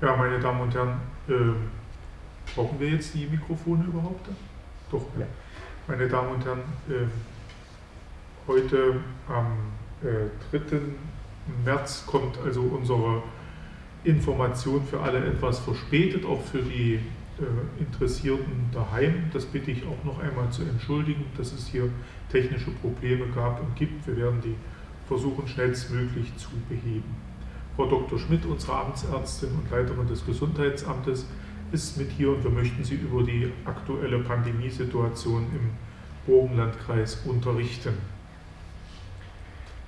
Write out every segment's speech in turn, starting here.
Ja, meine Damen und Herren, äh, brauchen wir jetzt die Mikrofone überhaupt? Doch. Ja. Meine Damen und Herren, äh, heute am äh, 3. März kommt also unsere Information für alle etwas verspätet, auch für die äh, Interessierten daheim. Das bitte ich auch noch einmal zu entschuldigen, dass es hier technische Probleme gab und gibt. Wir werden die versuchen schnellstmöglich zu beheben. Frau Dr. Schmidt, unsere Amtsärztin und Leiterin des Gesundheitsamtes, ist mit hier und wir möchten Sie über die aktuelle Pandemiesituation im Burgenlandkreis unterrichten.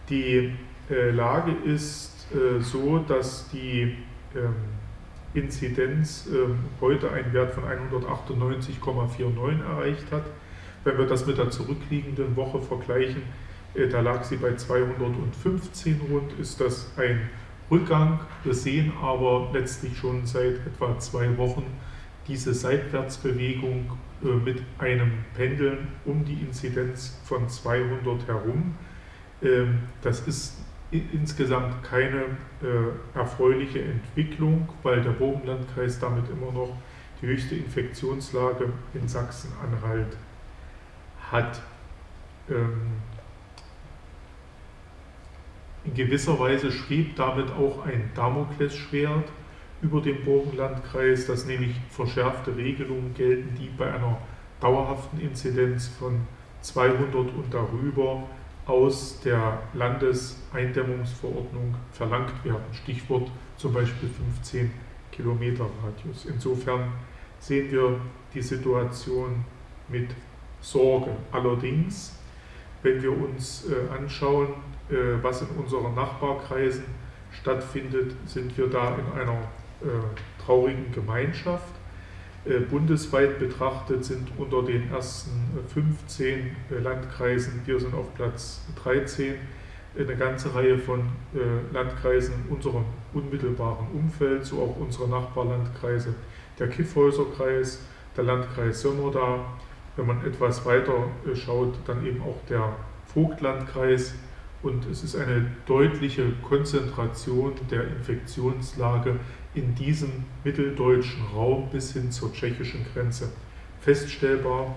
Die äh, Lage ist äh, so, dass die ähm, Inzidenz äh, heute einen Wert von 198,49 erreicht hat. Wenn wir das mit der zurückliegenden Woche vergleichen, äh, da lag sie bei 215 rund, ist das ein Rückgang. Wir sehen aber letztlich schon seit etwa zwei Wochen diese Seitwärtsbewegung äh, mit einem Pendeln um die Inzidenz von 200 herum. Ähm, das ist insgesamt keine äh, erfreuliche Entwicklung, weil der Burgenlandkreis damit immer noch die höchste Infektionslage in Sachsen-Anhalt hat. Ähm, in gewisser Weise schwebt damit auch ein Damoklesschwert über dem Burgenlandkreis, dass nämlich verschärfte Regelungen gelten, die bei einer dauerhaften Inzidenz von 200 und darüber aus der Landeseindämmungsverordnung verlangt werden. Stichwort zum Beispiel 15 Kilometer Radius. Insofern sehen wir die Situation mit Sorge. Allerdings, wenn wir uns äh, anschauen, was in unseren Nachbarkreisen stattfindet, sind wir da in einer äh, traurigen Gemeinschaft. Äh, bundesweit betrachtet sind unter den ersten 15 Landkreisen, wir sind auf Platz 13, eine ganze Reihe von Landkreisen in unserem unmittelbaren Umfeld, so auch unsere Nachbarlandkreise, der Kiffhäuserkreis, der Landkreis Sömmerda, wenn man etwas weiter schaut, dann eben auch der Vogtlandkreis, und es ist eine deutliche Konzentration der Infektionslage in diesem mitteldeutschen Raum bis hin zur tschechischen Grenze feststellbar.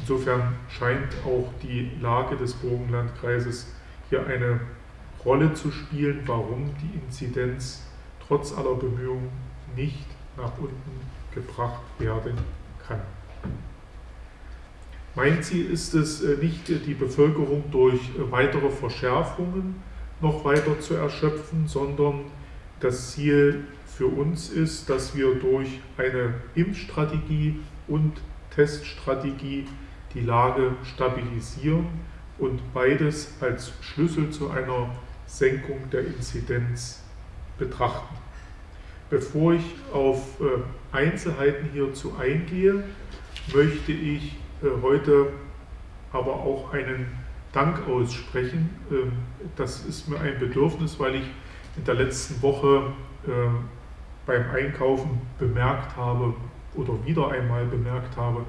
Insofern scheint auch die Lage des Burgenlandkreises hier eine Rolle zu spielen, warum die Inzidenz trotz aller Bemühungen nicht nach unten gebracht werden kann. Mein Ziel ist es äh, nicht, die Bevölkerung durch äh, weitere Verschärfungen noch weiter zu erschöpfen, sondern das Ziel für uns ist, dass wir durch eine Impfstrategie und Teststrategie die Lage stabilisieren und beides als Schlüssel zu einer Senkung der Inzidenz betrachten. Bevor ich auf äh, Einzelheiten hierzu eingehe, möchte ich äh, heute aber auch einen Dank aussprechen. Ähm, das ist mir ein Bedürfnis, weil ich in der letzten Woche äh, beim Einkaufen bemerkt habe oder wieder einmal bemerkt habe,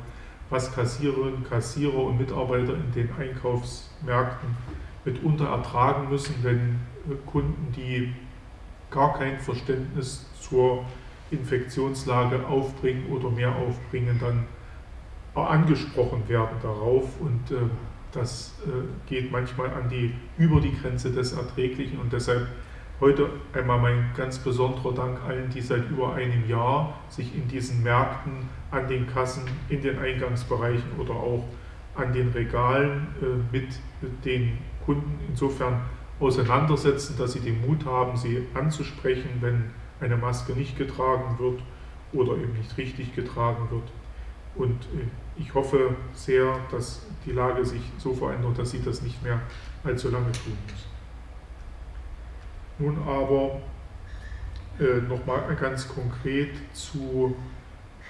was Kassiererinnen, Kassierer und Mitarbeiter in den Einkaufsmärkten mitunter ertragen müssen, wenn äh, Kunden, die gar kein Verständnis zur Infektionslage aufbringen oder mehr aufbringen, dann angesprochen werden darauf und äh, das äh, geht manchmal an die, über die Grenze des Erträglichen und deshalb heute einmal mein ganz besonderer Dank allen, die seit über einem Jahr sich in diesen Märkten, an den Kassen, in den Eingangsbereichen oder auch an den Regalen äh, mit den Kunden insofern auseinandersetzen, dass sie den Mut haben, sie anzusprechen, wenn eine Maske nicht getragen wird oder eben nicht richtig getragen wird. Und ich hoffe sehr, dass die Lage sich so verändert, dass sie das nicht mehr allzu lange tun müssen. Nun aber äh, nochmal ganz konkret zu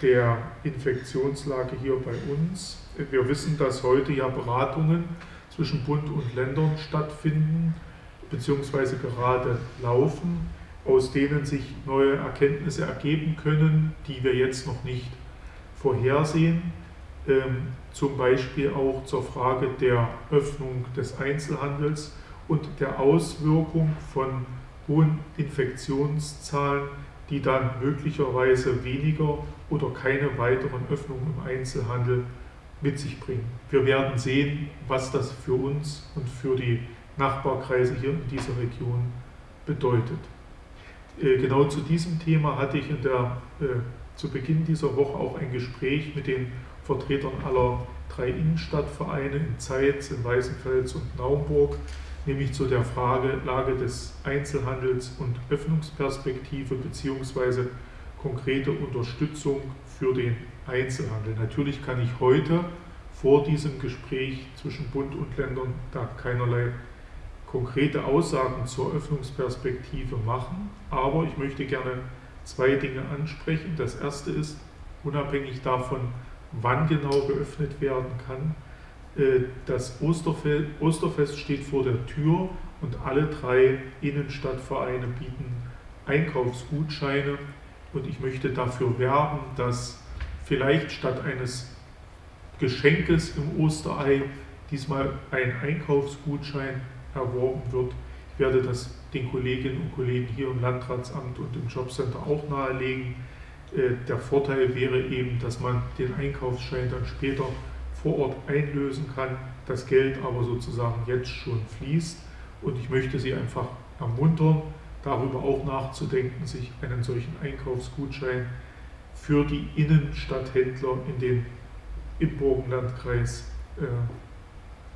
der Infektionslage hier bei uns. Wir wissen, dass heute ja Beratungen zwischen Bund und Ländern stattfinden, beziehungsweise gerade laufen, aus denen sich neue Erkenntnisse ergeben können, die wir jetzt noch nicht vorhersehen ähm, zum Beispiel auch zur Frage der Öffnung des Einzelhandels und der Auswirkung von hohen Infektionszahlen die dann möglicherweise weniger oder keine weiteren Öffnungen im Einzelhandel mit sich bringen. Wir werden sehen, was das für uns und für die Nachbarkreise hier in dieser Region bedeutet. Äh, genau zu diesem Thema hatte ich in der, äh, zu Beginn dieser Woche auch ein Gespräch mit den Vertretern aller drei Innenstadtvereine in Zeitz, in Weißenfels und Naumburg, nämlich zu der Frage Lage des Einzelhandels und Öffnungsperspektive bzw. konkrete Unterstützung für den Einzelhandel. Natürlich kann ich heute vor diesem Gespräch zwischen Bund und Ländern da keinerlei konkrete Aussagen zur Öffnungsperspektive machen, aber ich möchte gerne zwei Dinge ansprechen. Das erste ist, unabhängig davon, wann genau geöffnet werden kann, äh, das Osterfest steht vor der Tür und alle drei Innenstadtvereine bieten Einkaufsgutscheine und ich möchte dafür werben, dass vielleicht statt eines Geschenkes im Osterei diesmal ein Einkaufsgutschein erworben wird. Ich werde das den Kolleginnen und Kollegen hier im Landratsamt und im Jobcenter auch nahelegen. Äh, der Vorteil wäre eben, dass man den Einkaufsschein dann später vor Ort einlösen kann, das Geld aber sozusagen jetzt schon fließt. Und ich möchte Sie einfach ermuntern, darüber auch nachzudenken, sich einen solchen Einkaufsgutschein für die Innenstadthändler in den, im Burgenlandkreis äh,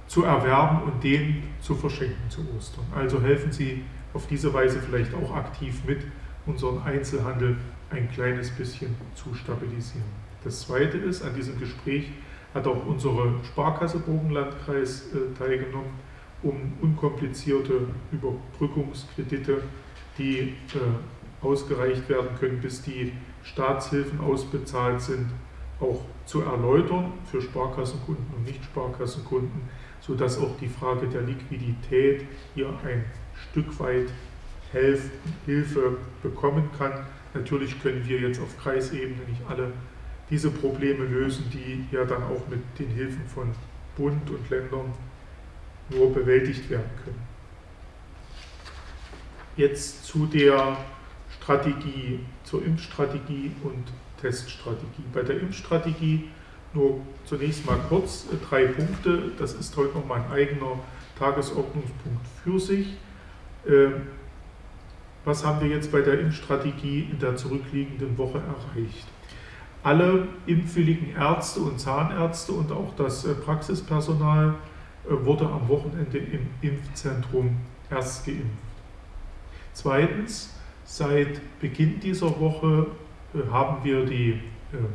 zu erwerben und den zu verschenken zu Ostern. Also helfen Sie auf diese Weise vielleicht auch aktiv mit, unseren Einzelhandel ein kleines bisschen zu stabilisieren. Das Zweite ist, an diesem Gespräch hat auch unsere Sparkasse Burgenlandkreis äh, teilgenommen, um unkomplizierte Überbrückungskredite, die äh, ausgereicht werden können, bis die Staatshilfen ausbezahlt sind, auch zu erläutern für Sparkassenkunden und Nicht-Sparkassenkunden, sodass auch die Frage der Liquidität hier ein Stück weit Hilfe bekommen kann. Natürlich können wir jetzt auf Kreisebene nicht alle diese Probleme lösen, die ja dann auch mit den Hilfen von Bund und Ländern nur bewältigt werden können. Jetzt zu der Strategie, zur Impfstrategie und Teststrategie. Bei der Impfstrategie nur zunächst mal kurz äh, drei Punkte. Das ist heute noch mein eigener Tagesordnungspunkt für sich. Ähm, was haben wir jetzt bei der Impfstrategie in der zurückliegenden Woche erreicht? Alle impfwilligen Ärzte und Zahnärzte und auch das äh, Praxispersonal äh, wurde am Wochenende im Impfzentrum erst geimpft. Zweitens, seit Beginn dieser Woche haben wir die ähm,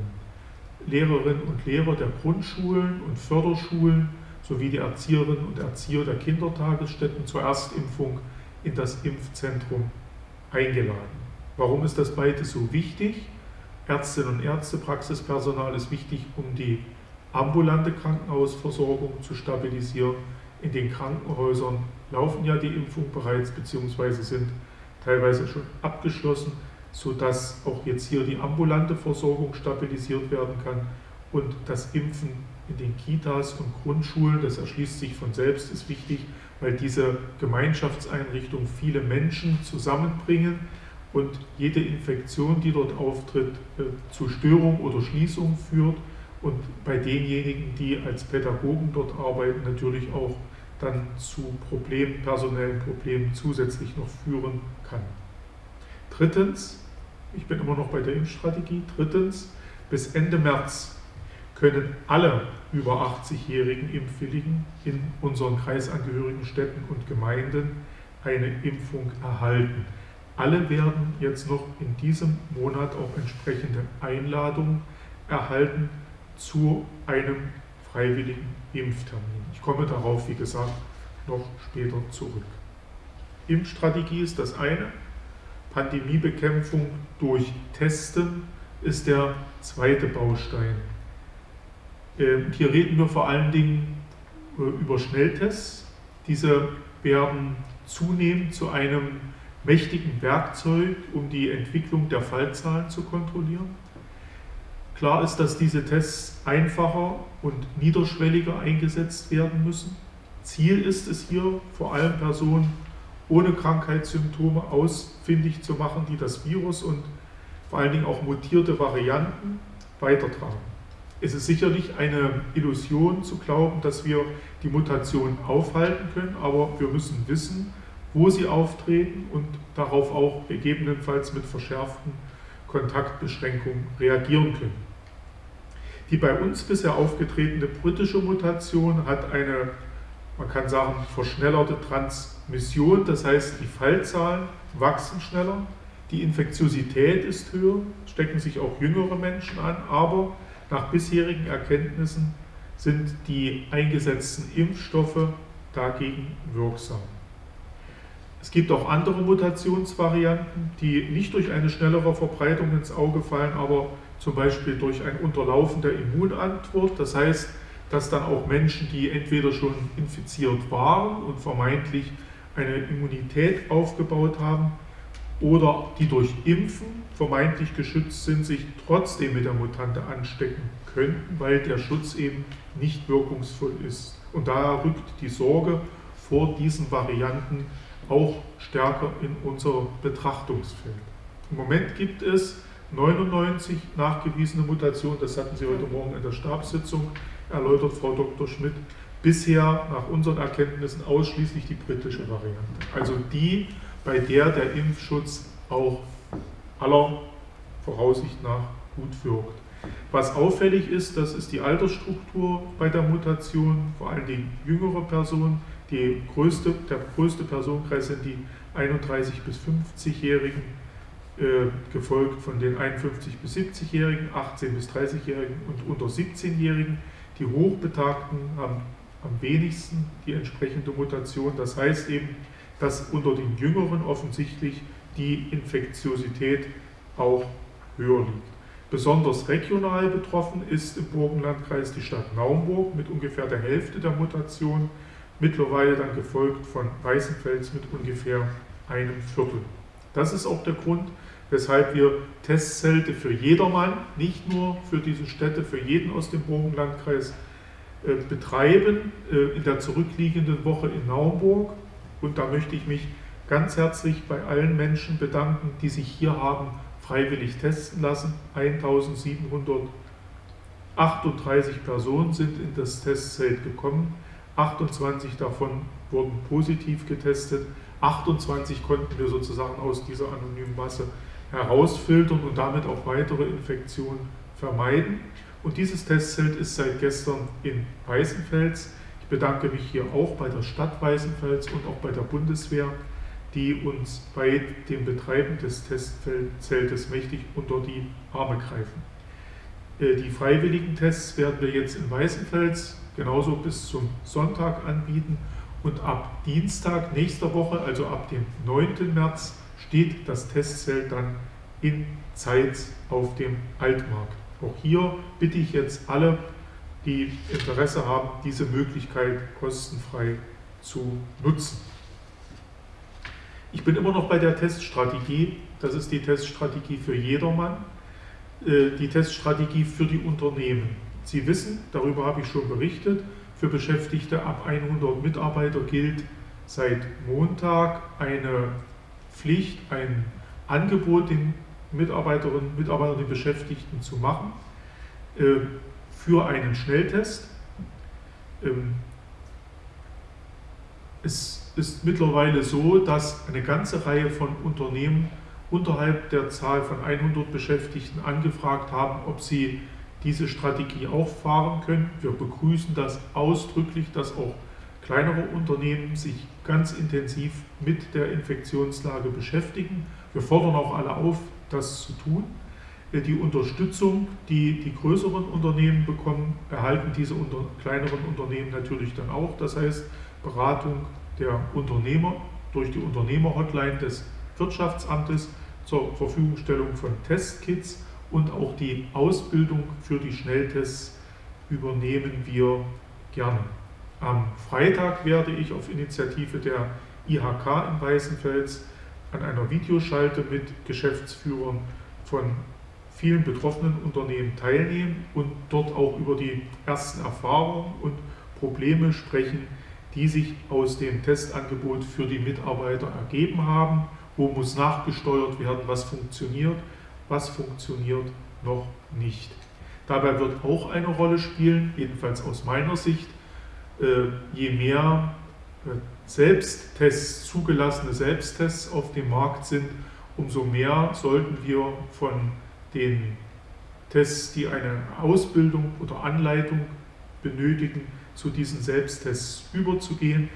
Lehrerinnen und Lehrer der Grundschulen und Förderschulen sowie die Erzieherinnen und Erzieher der Kindertagesstätten zur Erstimpfung in das Impfzentrum eingeladen. Warum ist das beides so wichtig? Ärztinnen und Ärzte, Praxispersonal ist wichtig, um die ambulante Krankenhausversorgung zu stabilisieren. In den Krankenhäusern laufen ja die Impfungen bereits bzw. sind teilweise schon abgeschlossen sodass auch jetzt hier die ambulante Versorgung stabilisiert werden kann und das Impfen in den Kitas und Grundschulen, das erschließt sich von selbst, ist wichtig, weil diese Gemeinschaftseinrichtungen viele Menschen zusammenbringen und jede Infektion, die dort auftritt, äh, zu Störung oder Schließung führt und bei denjenigen, die als Pädagogen dort arbeiten, natürlich auch dann zu Problemen, personellen Problemen zusätzlich noch führen kann. Drittens, ich bin immer noch bei der Impfstrategie. Drittens, bis Ende März können alle über 80-jährigen Impfwilligen in unseren kreisangehörigen Städten und Gemeinden eine Impfung erhalten. Alle werden jetzt noch in diesem Monat auch entsprechende Einladungen erhalten zu einem freiwilligen Impftermin. Ich komme darauf, wie gesagt, noch später zurück. Impfstrategie ist das eine. Pandemiebekämpfung durch Testen ist der zweite Baustein. Ähm, hier reden wir vor allen Dingen äh, über Schnelltests. Diese werden zunehmend zu einem mächtigen Werkzeug, um die Entwicklung der Fallzahlen zu kontrollieren. Klar ist, dass diese Tests einfacher und niederschwelliger eingesetzt werden müssen. Ziel ist es hier, vor allem Personen ohne Krankheitssymptome ausfindig zu machen, die das Virus und vor allen Dingen auch mutierte Varianten weitertragen. Es ist sicherlich eine Illusion zu glauben, dass wir die Mutation aufhalten können, aber wir müssen wissen, wo sie auftreten und darauf auch gegebenenfalls mit verschärften Kontaktbeschränkungen reagieren können. Die bei uns bisher aufgetretene britische Mutation hat eine, man kann sagen, verschnellerte Transmission, das heißt die Fallzahlen wachsen schneller, die Infektiosität ist höher, stecken sich auch jüngere Menschen an, aber nach bisherigen Erkenntnissen sind die eingesetzten Impfstoffe dagegen wirksam. Es gibt auch andere Mutationsvarianten, die nicht durch eine schnellere Verbreitung ins Auge fallen, aber zum Beispiel durch ein Unterlaufen der Immunantwort. Das heißt, dass dann auch Menschen, die entweder schon infiziert waren und vermeintlich eine Immunität aufgebaut haben, oder die durch Impfen vermeintlich geschützt sind, sich trotzdem mit der Mutante anstecken könnten, weil der Schutz eben nicht wirkungsvoll ist. Und daher rückt die Sorge vor diesen Varianten auch stärker in unser Betrachtungsfeld. Im Moment gibt es 99 nachgewiesene Mutationen, das hatten Sie heute Morgen in der Stabssitzung erläutert, Frau Dr. Schmidt, bisher nach unseren Erkenntnissen ausschließlich die britische Variante. Also die, bei der der Impfschutz auch aller Voraussicht nach gut wirkt. Was auffällig ist, das ist die Altersstruktur bei der Mutation, vor allem die jüngere Person. Die größte, der größte Personenkreis sind die 31- bis 50-Jährigen, äh, gefolgt von den 51- bis 70-Jährigen, 18- bis 30-Jährigen und unter 17-Jährigen. Die Hochbetagten haben am wenigsten die entsprechende Mutation. Das heißt eben, dass unter den Jüngeren offensichtlich die Infektiosität auch höher liegt. Besonders regional betroffen ist im Burgenlandkreis die Stadt Naumburg mit ungefähr der Hälfte der Mutation, mittlerweile dann gefolgt von Weißenfels mit ungefähr einem Viertel. Das ist auch der Grund, weshalb wir Testzelte für jedermann, nicht nur für diese Städte, für jeden aus dem Burgenlandkreis äh, betreiben äh, in der zurückliegenden Woche in Naumburg und da möchte ich mich ganz herzlich bei allen Menschen bedanken, die sich hier haben freiwillig testen lassen. 1738 Personen sind in das Testzelt gekommen. 28 davon wurden positiv getestet. 28 konnten wir sozusagen aus dieser anonymen Masse herausfiltern und damit auch weitere Infektionen vermeiden. Und dieses Testzelt ist seit gestern in Weißenfels bedanke mich hier auch bei der Stadt Weißenfels und auch bei der Bundeswehr, die uns bei dem Betreiben des Testzeltes mächtig unter die Arme greifen. Äh, die freiwilligen Tests werden wir jetzt in Weißenfels genauso bis zum Sonntag anbieten und ab Dienstag nächster Woche, also ab dem 9. März, steht das Testzelt dann in Zeitz auf dem Altmarkt. Auch hier bitte ich jetzt alle die Interesse haben, diese Möglichkeit kostenfrei zu nutzen. Ich bin immer noch bei der Teststrategie. Das ist die Teststrategie für jedermann, äh, die Teststrategie für die Unternehmen. Sie wissen, darüber habe ich schon berichtet, für Beschäftigte ab 100 Mitarbeiter gilt seit Montag eine Pflicht, ein Angebot den Mitarbeiterinnen und Mitarbeitern, den Beschäftigten zu machen. Äh, für einen Schnelltest. Ähm, es ist mittlerweile so, dass eine ganze Reihe von Unternehmen unterhalb der Zahl von 100 Beschäftigten angefragt haben, ob sie diese Strategie auch fahren können. Wir begrüßen das ausdrücklich, dass auch kleinere Unternehmen sich ganz intensiv mit der Infektionslage beschäftigen. Wir fordern auch alle auf, das zu tun. Äh, die Unterstützung, die die größeren Unternehmen bekommen, erhalten diese unter, kleineren Unternehmen natürlich dann auch. Das heißt, Beratung der Unternehmer durch die Unternehmerhotline des Wirtschaftsamtes zur Verfügungstellung von Testkits und auch die Ausbildung für die Schnelltests übernehmen wir gerne. Am Freitag werde ich auf Initiative der IHK in Weißenfels an einer Videoschalte mit Geschäftsführern von vielen betroffenen Unternehmen teilnehmen und dort auch über die ersten Erfahrungen und Probleme sprechen, die sich aus dem Testangebot für die Mitarbeiter ergeben haben. Wo muss nachgesteuert werden, was funktioniert, was funktioniert noch nicht. Dabei wird auch eine Rolle spielen, jedenfalls aus meiner Sicht, je mehr äh, Selbsttests, zugelassene Selbsttests auf dem Markt sind, umso mehr sollten wir von den Tests, die eine Ausbildung oder Anleitung benötigen, zu diesen Selbsttests überzugehen,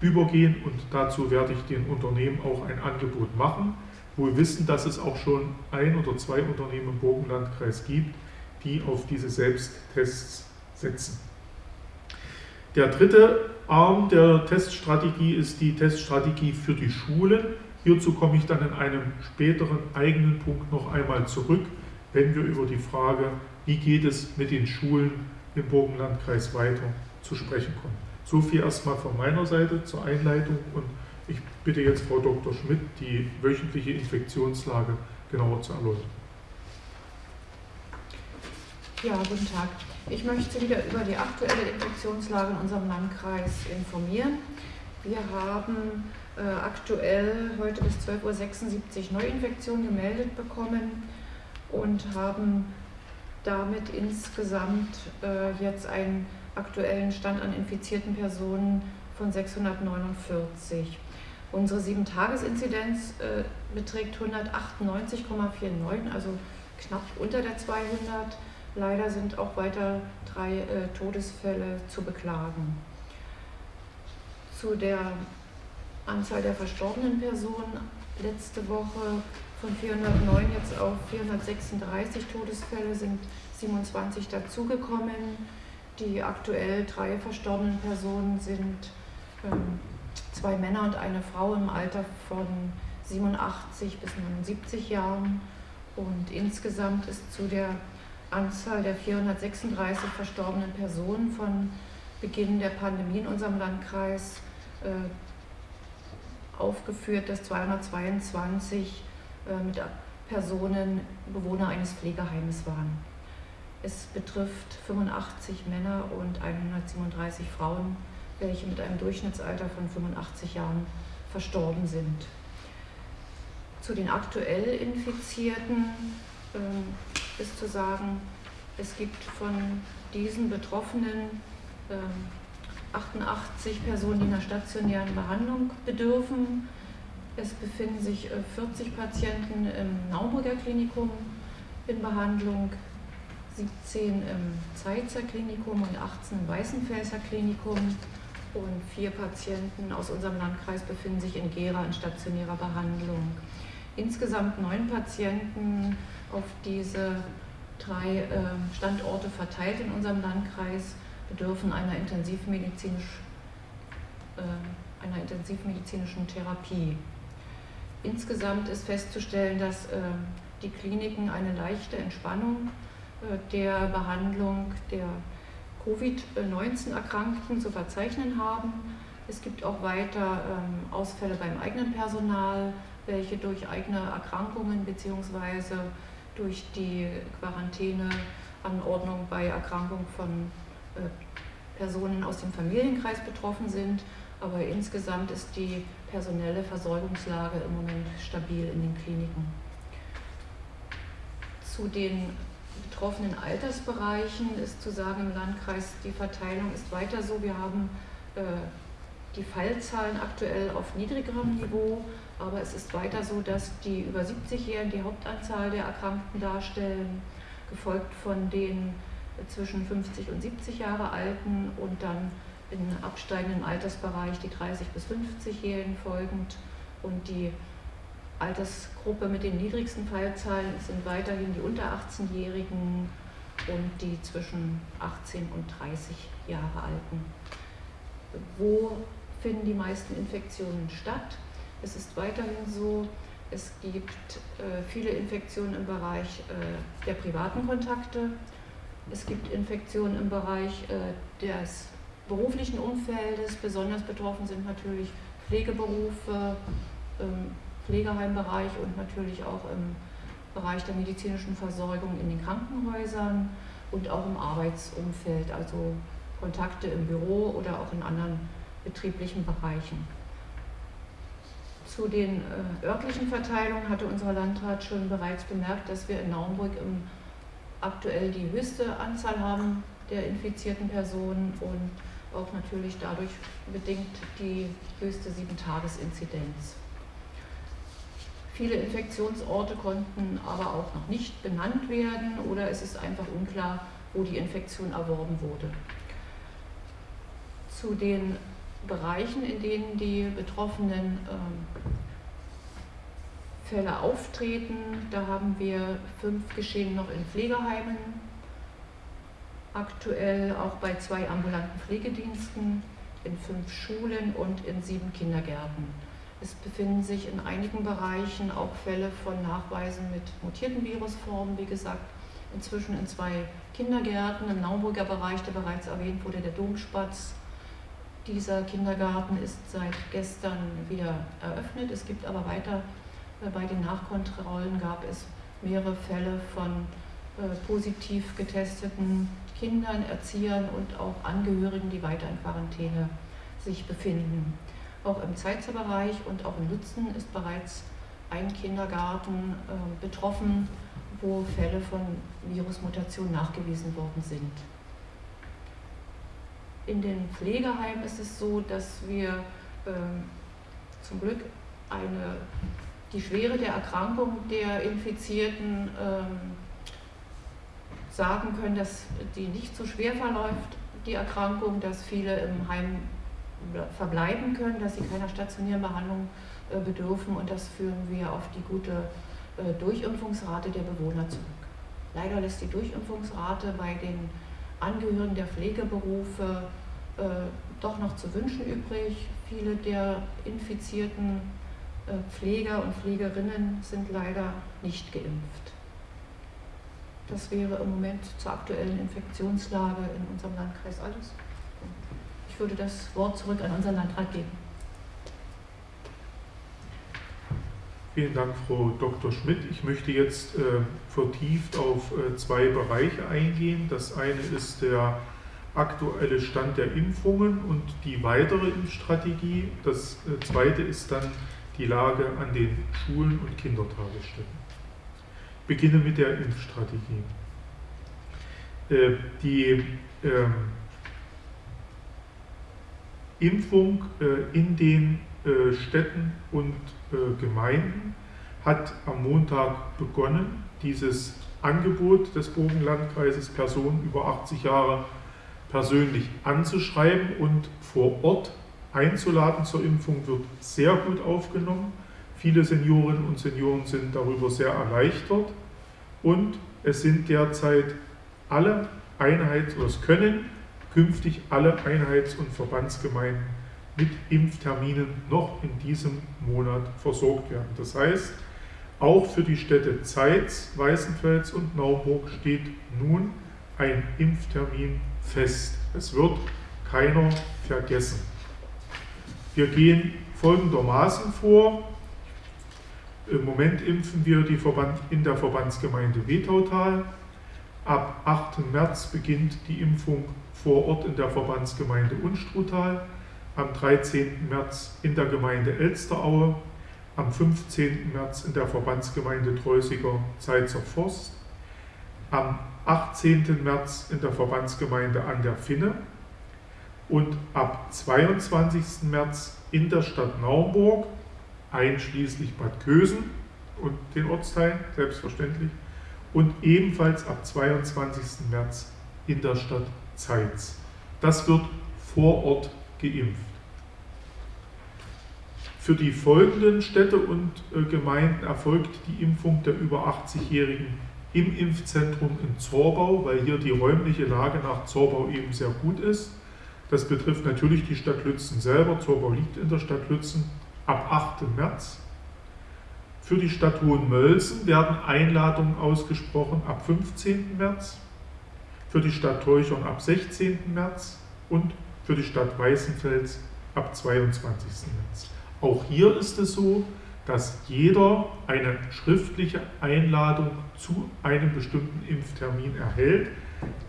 übergehen und dazu werde ich den Unternehmen auch ein Angebot machen, wo wir wissen, dass es auch schon ein oder zwei Unternehmen im Burgenlandkreis gibt, die auf diese Selbsttests setzen. Der dritte Arm der Teststrategie ist die Teststrategie für die Schulen. Hierzu komme ich dann in einem späteren eigenen Punkt noch einmal zurück, wenn wir über die Frage, wie geht es mit den Schulen im Burgenlandkreis weiter zu sprechen kommen. So viel erstmal von meiner Seite zur Einleitung und ich bitte jetzt Frau Dr. Schmidt, die wöchentliche Infektionslage genauer zu erläutern. Ja, guten Tag. Ich möchte wieder über die aktuelle Infektionslage in unserem Landkreis informieren. Wir haben äh, aktuell heute bis 12.76 Uhr Neuinfektionen gemeldet bekommen und haben damit insgesamt äh, jetzt einen aktuellen Stand an infizierten Personen von 649. Unsere 7-Tages-Inzidenz äh, beträgt 198,49, also knapp unter der 200. Leider sind auch weiter drei äh, Todesfälle zu beklagen. Zu der Anzahl der verstorbenen Personen letzte Woche von 409 jetzt auf 436 Todesfälle sind 27 dazugekommen. Die aktuell drei verstorbenen Personen sind ähm, zwei Männer und eine Frau im Alter von 87 bis 79 Jahren. Und insgesamt ist zu der Anzahl der 436 verstorbenen Personen von Beginn der Pandemie in unserem Landkreis äh, aufgeführt, dass 222 äh, mit Personen Bewohner eines Pflegeheimes waren. Es betrifft 85 Männer und 137 Frauen, welche mit einem Durchschnittsalter von 85 Jahren verstorben sind. Zu den aktuell Infizierten ähm, ist zu sagen, es gibt von diesen Betroffenen 88 ähm, Personen, die einer stationären Behandlung bedürfen. Es befinden sich 40 äh, Patienten im Naumburger Klinikum in Behandlung, 17 im Zeitzer Klinikum und 18 im Weißenfelser Klinikum. Und vier Patienten aus unserem Landkreis befinden sich in Gera in stationärer Behandlung. Insgesamt neun Patienten auf diese drei ähm, Standorte verteilt in unserem Landkreis bedürfen einer, intensivmedizinisch, äh, einer intensivmedizinischen Therapie. Insgesamt ist festzustellen, dass ähm, die Kliniken eine leichte Entspannung äh, der Behandlung der Covid-19-Erkrankten zu verzeichnen haben. Es gibt auch weiter ähm, Ausfälle beim eigenen Personal, welche durch eigene Erkrankungen bzw. durch die Quarantäneanordnung bei Erkrankung von äh, Personen aus dem Familienkreis betroffen sind. Aber insgesamt ist die personelle Versorgungslage im Moment stabil in den Kliniken. Zu den betroffenen Altersbereichen ist zu sagen im Landkreis, die Verteilung ist weiter so. Wir haben äh, die Fallzahlen aktuell auf niedrigerem Niveau, aber es ist weiter so, dass die über 70-Jährigen die Hauptanzahl der Erkrankten darstellen, gefolgt von den zwischen 50 und 70 Jahre Alten und dann in absteigendem Altersbereich die 30 bis 50-Jährigen folgend und die Altersgruppe mit den niedrigsten Fallzahlen sind weiterhin die unter 18-Jährigen und die zwischen 18 und 30 Jahre Alten. Wo finden die meisten Infektionen statt? Es ist weiterhin so, es gibt äh, viele Infektionen im Bereich äh, der privaten Kontakte. Es gibt Infektionen im Bereich äh, des beruflichen Umfeldes. Besonders betroffen sind natürlich Pflegeberufe, im Pflegeheimbereich und natürlich auch im Bereich der medizinischen Versorgung in den Krankenhäusern und auch im Arbeitsumfeld, also Kontakte im Büro oder auch in anderen betrieblichen Bereichen. Zu den äh, örtlichen Verteilungen hatte unser Landrat schon bereits bemerkt, dass wir in Naumburg im, aktuell die höchste Anzahl haben der infizierten Personen und auch natürlich dadurch bedingt die höchste Sieben-Tages-Inzidenz. Viele Infektionsorte konnten aber auch noch nicht benannt werden oder es ist einfach unklar, wo die Infektion erworben wurde. Zu den Bereichen, in denen die betroffenen ähm, Fälle auftreten, da haben wir fünf Geschehen noch in Pflegeheimen, aktuell auch bei zwei ambulanten Pflegediensten, in fünf Schulen und in sieben Kindergärten. Es befinden sich in einigen Bereichen auch Fälle von Nachweisen mit mutierten Virusformen, wie gesagt, inzwischen in zwei Kindergärten, im Naumburger Bereich, der bereits erwähnt wurde, der Domspatz. Dieser Kindergarten ist seit gestern wieder eröffnet. Es gibt aber weiter, äh, bei den Nachkontrollen gab es mehrere Fälle von äh, positiv getesteten Kindern, Erziehern und auch Angehörigen, die weiter in Quarantäne sich befinden. Auch im Zeitzer-Bereich und auch in Lützen ist bereits ein Kindergarten äh, betroffen, wo Fälle von Virusmutation nachgewiesen worden sind. In den Pflegeheimen ist es so, dass wir äh, zum Glück eine, die Schwere der Erkrankung der Infizierten ähm, sagen können, dass die nicht so schwer verläuft, die Erkrankung, dass viele im Heim verbleiben können, dass sie keiner stationären Behandlung äh, bedürfen und das führen wir auf die gute äh, Durchimpfungsrate der Bewohner zurück. Leider lässt die Durchimpfungsrate bei den Angehörigen der Pflegeberufe äh, doch noch zu wünschen übrig. Viele der infizierten Pfleger und Pflegerinnen sind leider nicht geimpft. Das wäre im Moment zur aktuellen Infektionslage in unserem Landkreis alles. Ich würde das Wort zurück an unseren Landrat geben. Vielen Dank, Frau Dr. Schmidt. Ich möchte jetzt äh, vertieft auf äh, zwei Bereiche eingehen. Das eine ist der aktuelle Stand der Impfungen und die weitere Impfstrategie. Das äh, zweite ist dann die Lage an den Schulen und Kindertagesstätten beginne mit der Impfstrategie. Äh, die ähm, Impfung äh, in den äh, Städten und Gemeinden hat am Montag begonnen. Dieses Angebot des Burgenlandkreises, Personen über 80 Jahre persönlich anzuschreiben und vor Ort einzuladen zur Impfung, wird sehr gut aufgenommen. Viele Seniorinnen und Senioren sind darüber sehr erleichtert und es sind derzeit alle Einheits- oder es können künftig alle Einheits- und Verbandsgemeinden mit Impfterminen noch in diesem Monat versorgt werden. Das heißt, auch für die Städte Zeitz, Weißenfels und Naumburg steht nun ein Impftermin fest. Es wird keiner vergessen. Wir gehen folgendermaßen vor. Im Moment impfen wir die Verband, in der Verbandsgemeinde Wetautal. Ab 8. März beginnt die Impfung vor Ort in der Verbandsgemeinde Unstrutal. Am 13. März in der Gemeinde Elsteraue. Am 15. März in der Verbandsgemeinde Treusiger Zeitzer Forst. Am 18. März in der Verbandsgemeinde an der Finne. Und ab 22. März in der Stadt Naumburg einschließlich Bad Kösen und den Ortsteilen, selbstverständlich, und ebenfalls ab 22. März in der Stadt Zeitz. Das wird vor Ort geimpft. Für die folgenden Städte und äh, Gemeinden erfolgt die Impfung der über 80-Jährigen im Impfzentrum in Zorbau, weil hier die räumliche Lage nach Zorbau eben sehr gut ist. Das betrifft natürlich die Stadt Lützen selber. Zorbau liegt in der Stadt Lützen ab 8. März. Für die Stadt Hohenmölzen werden Einladungen ausgesprochen ab 15. März, für die Stadt Teuchern ab 16. März und für die Stadt Weißenfels ab 22. März. Auch hier ist es so, dass jeder eine schriftliche Einladung zu einem bestimmten Impftermin erhält.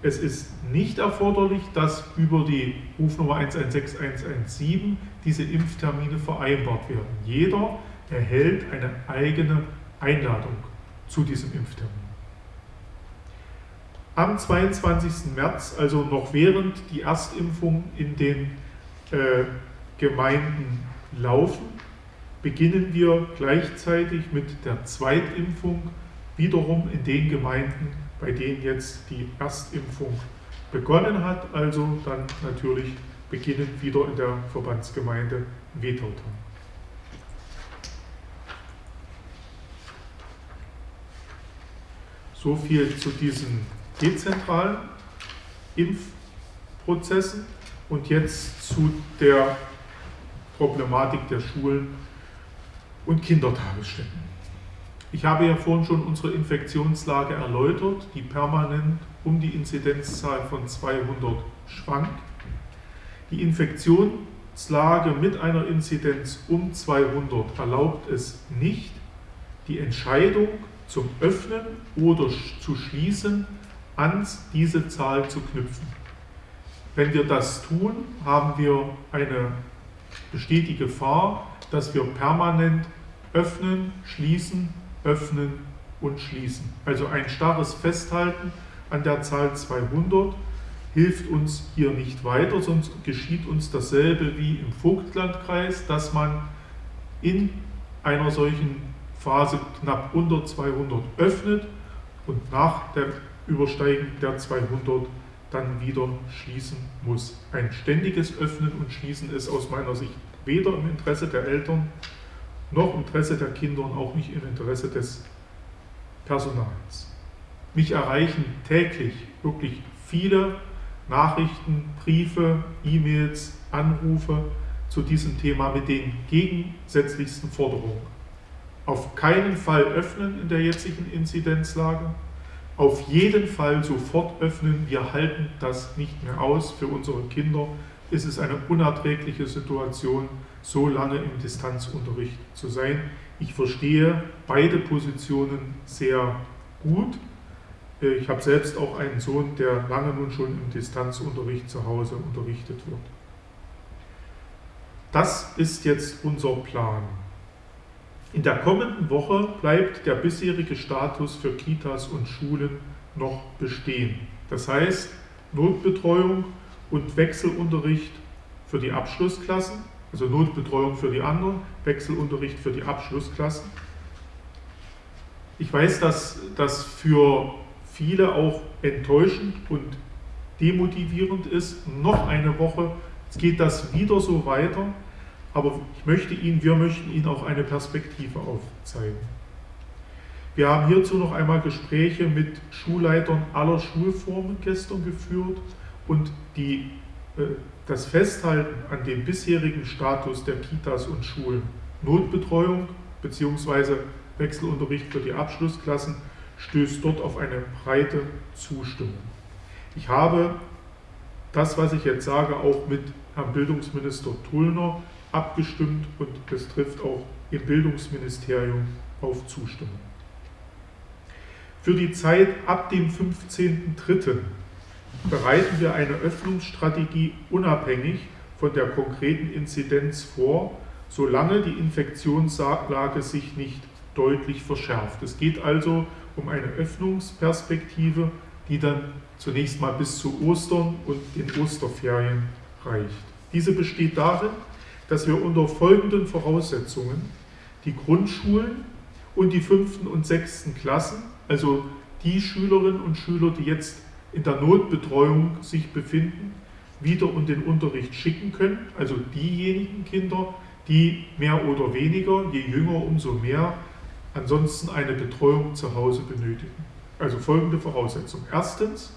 Es ist nicht erforderlich, dass über die Rufnummer 116117 diese Impftermine vereinbart werden. Jeder, erhält eine eigene Einladung zu diesem Impftermin. Am 22. März, also noch während die Erstimpfung in den äh, Gemeinden laufen, beginnen wir gleichzeitig mit der Zweitimpfung wiederum in den Gemeinden, bei denen jetzt die Erstimpfung begonnen hat, also dann natürlich beginnend wieder in der Verbandsgemeinde Wetterton. So viel zu diesen dezentralen Impfprozessen und jetzt zu der Problematik der Schulen und Kindertagesstätten. Ich habe ja vorhin schon unsere Infektionslage erläutert, die permanent um die Inzidenzzahl von 200 schwankt. Die Infektionslage mit einer Inzidenz um 200 erlaubt es nicht, die Entscheidung zum Öffnen oder zu schließen an diese Zahl zu knüpfen. Wenn wir das tun, haben wir eine besteht die Gefahr, dass wir permanent öffnen, schließen, öffnen und schließen. Also ein starres Festhalten an der Zahl 200 hilft uns hier nicht weiter, sonst geschieht uns dasselbe wie im Vogtlandkreis, dass man in einer solchen Phase knapp unter 200 öffnet und nach der Übersteigen der 200 dann wieder schließen muss. Ein ständiges Öffnen und Schließen ist aus meiner Sicht weder im Interesse der Eltern noch im Interesse der Kinder und auch nicht im Interesse des Personals. Mich erreichen täglich wirklich viele Nachrichten, Briefe, E-Mails, Anrufe zu diesem Thema mit den gegensätzlichsten Forderungen. Auf keinen Fall öffnen in der jetzigen Inzidenzlage, auf jeden Fall sofort öffnen. Wir halten das nicht mehr aus. Für unsere Kinder ist es eine unerträgliche Situation, so lange im Distanzunterricht zu sein. Ich verstehe beide Positionen sehr gut. Ich habe selbst auch einen Sohn, der lange nun schon im Distanzunterricht zu Hause unterrichtet wird. Das ist jetzt unser Plan. In der kommenden Woche bleibt der bisherige Status für Kitas und Schulen noch bestehen. Das heißt, Notbetreuung und Wechselunterricht für die Abschlussklassen, also Notbetreuung für die anderen, Wechselunterricht für die Abschlussklassen. Ich weiß, dass das für viele auch enttäuschend und demotivierend ist. Noch eine Woche geht das wieder so weiter. Aber ich möchte Ihnen, wir möchten Ihnen auch eine Perspektive aufzeigen. Wir haben hierzu noch einmal Gespräche mit Schulleitern aller Schulformen gestern geführt und die, äh, das Festhalten an dem bisherigen Status der Kitas und Schulen, Notbetreuung bzw. Wechselunterricht für die Abschlussklassen, stößt dort auf eine breite Zustimmung. Ich habe das, was ich jetzt sage, auch mit Herrn Bildungsminister Tullner abgestimmt und es trifft auch im Bildungsministerium auf Zustimmung. Für die Zeit ab dem 15.03. bereiten wir eine Öffnungsstrategie unabhängig von der konkreten Inzidenz vor, solange die Infektionslage sich nicht deutlich verschärft. Es geht also um eine Öffnungsperspektive, die dann zunächst mal bis zu Ostern und den Osterferien reicht. Diese besteht darin, dass wir unter folgenden Voraussetzungen die Grundschulen und die fünften und sechsten Klassen, also die Schülerinnen und Schüler, die jetzt in der Notbetreuung sich befinden, wieder in den Unterricht schicken können, also diejenigen Kinder, die mehr oder weniger, je jünger umso mehr, ansonsten eine Betreuung zu Hause benötigen. Also folgende Voraussetzung. Erstens,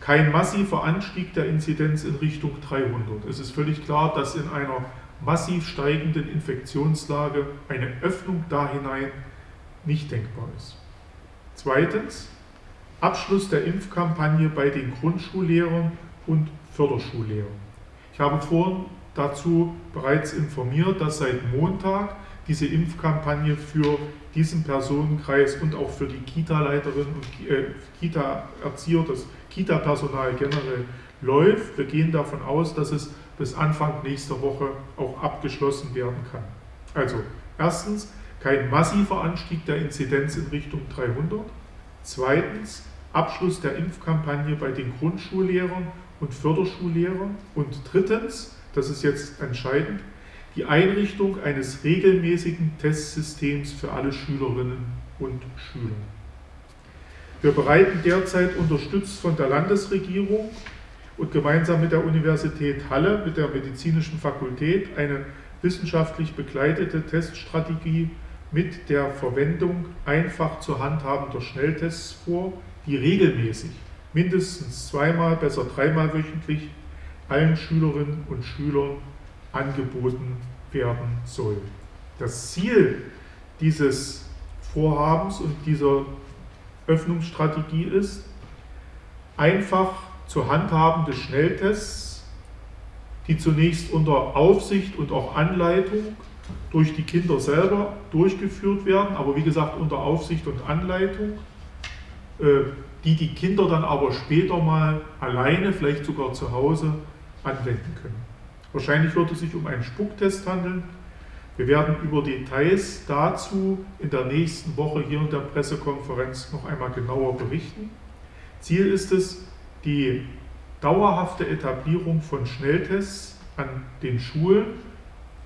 kein massiver Anstieg der Inzidenz in Richtung 300. Es ist völlig klar, dass in einer massiv steigenden Infektionslage eine Öffnung da hinein nicht denkbar ist. Zweitens, Abschluss der Impfkampagne bei den Grundschullehrern und Förderschullehrern. Ich habe vorhin dazu bereits informiert, dass seit Montag diese Impfkampagne für diesen Personenkreis und auch für die Kita-Leiterinnen und äh, Kita-Erzieher, das Kita-Personal generell läuft. Wir gehen davon aus, dass es bis Anfang nächster Woche auch abgeschlossen werden kann. Also Erstens, kein massiver Anstieg der Inzidenz in Richtung 300. Zweitens, Abschluss der Impfkampagne bei den Grundschullehrern und Förderschullehrern. Und drittens, das ist jetzt entscheidend, die Einrichtung eines regelmäßigen Testsystems für alle Schülerinnen und Schüler. Wir bereiten derzeit unterstützt von der Landesregierung und gemeinsam mit der Universität Halle, mit der medizinischen Fakultät, eine wissenschaftlich begleitete Teststrategie mit der Verwendung einfach zu handhabender Schnelltests vor, die regelmäßig, mindestens zweimal, besser dreimal wöchentlich, allen Schülerinnen und Schülern angeboten werden soll. Das Ziel dieses Vorhabens und dieser Öffnungsstrategie ist, einfach zu handhabende Schnelltests, die zunächst unter Aufsicht und auch Anleitung durch die Kinder selber durchgeführt werden, aber wie gesagt unter Aufsicht und Anleitung, äh, die die Kinder dann aber später mal alleine, vielleicht sogar zu Hause, anwenden können. Wahrscheinlich wird es sich um einen Spucktest handeln. Wir werden über Details dazu in der nächsten Woche hier in der Pressekonferenz noch einmal genauer berichten. Ziel ist es, die dauerhafte Etablierung von Schnelltests an den Schulen,